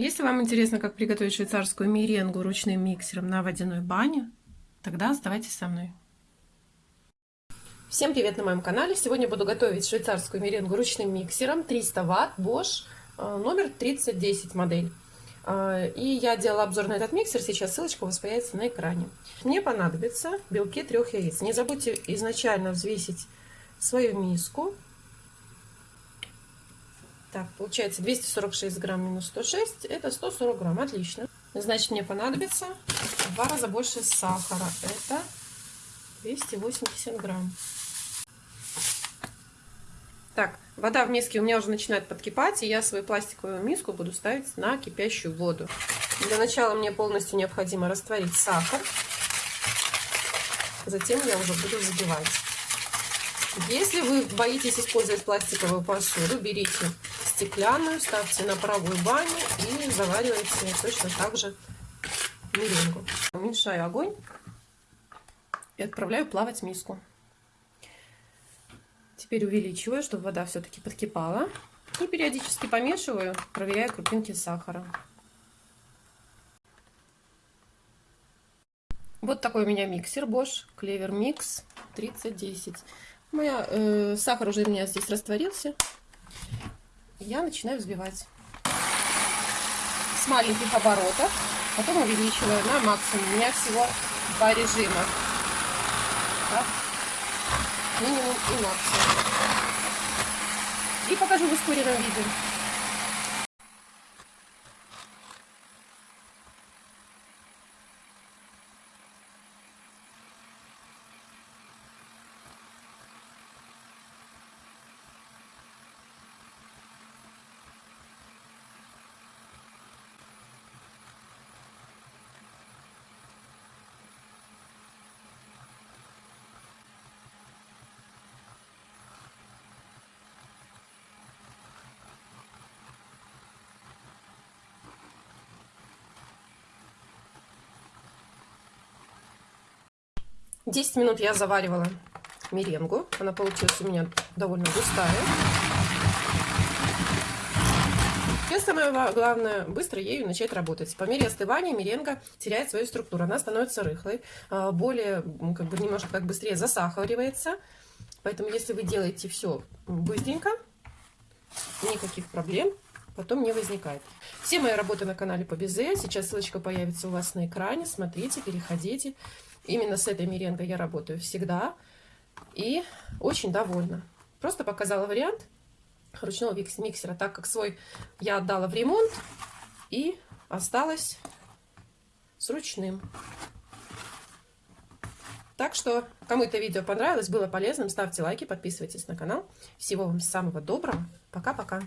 Если вам интересно, как приготовить швейцарскую меренгу ручным миксером на водяной бане, тогда оставайтесь со мной. Всем привет на моем канале! Сегодня буду готовить швейцарскую меренгу ручным миксером 300 Вт Bosch э, номер 3010 модель. Э, и я делала обзор на этот миксер, сейчас ссылочка у вас появится на экране. Мне понадобится белки трех яиц. Не забудьте изначально взвесить свою миску так, получается 246 грамм минус 106, это 140 грамм, отлично. Значит, мне понадобится в два раза больше сахара, это 280 грамм. Так, вода в миске у меня уже начинает подкипать, и я свою пластиковую миску буду ставить на кипящую воду. Для начала мне полностью необходимо растворить сахар, затем я уже буду забивать. Если вы боитесь использовать пластиковую посуду, берите стеклянную, ставьте на правую баню и заваривайте точно так же меренгу. Уменьшаю огонь и отправляю плавать миску. Теперь увеличиваю, чтобы вода все-таки подкипала. И периодически помешиваю, проверяя крупинки сахара. Вот такой у меня миксер Bosch Clever Mix 3010. Моя, э, сахар уже у меня здесь растворился я начинаю взбивать с маленьких оборотов, потом увеличиваю на максимум. У меня всего два режима. Так. Минимум и максимум. И покажу в ускоренном виде. 10 минут я заваривала меренгу. Она получилась у меня довольно густая. И самое главное, быстро ею начать работать. По мере остывания меренга теряет свою структуру. Она становится рыхлой, а, более, как бы немножко как быстрее засахаривается. Поэтому, если вы делаете все быстренько, никаких проблем потом не возникает. Все мои работы на канале по Безе. Сейчас ссылочка появится у вас на экране. Смотрите, переходите. Именно с этой меренгой я работаю всегда. И очень довольна. Просто показала вариант ручного миксера, так как свой я отдала в ремонт и осталась с ручным. Так что, кому это видео понравилось, было полезным, ставьте лайки, подписывайтесь на канал. Всего вам самого доброго. Пока-пока.